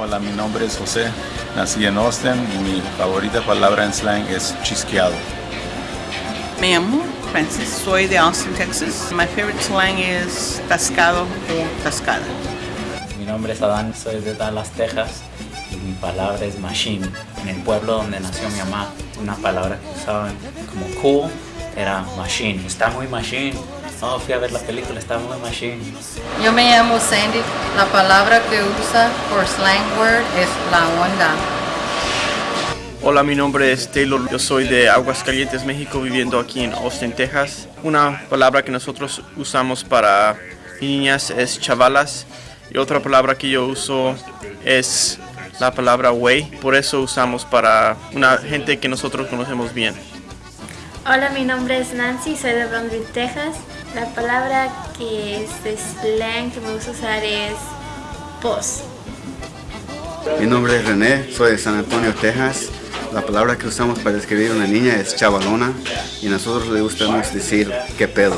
Hola, mi nombre es José, nací en Austin y mi favorita palabra en slang es chisqueado. Me llamo Francis, soy de Austin, Texas. My favorite slang is tascado o tascada. Mi nombre es Adán, soy de Dallas, Texas y mi palabra es machine. En el pueblo donde nació mi mamá, una palabra que usaban como cool era machine. Está muy machine. No, fui a ver la película, está muy machine. Yo me llamo Sandy. La palabra que usa por slang word es la onda. Hola, mi nombre es Taylor. Yo soy de Aguascalientes, México, viviendo aquí en Austin, Texas. Una palabra que nosotros usamos para niñas es chavalas. Y otra palabra que yo uso es la palabra way. Por eso usamos para una gente que nosotros conocemos bien. Hola, mi nombre es Nancy, soy de Brunswick, Texas. La palabra que es de slang que me gusta usar es pos. Mi nombre es René, soy de San Antonio, Texas. La palabra que usamos para describir a una niña es chavalona y nosotros le gustamos decir qué pedo.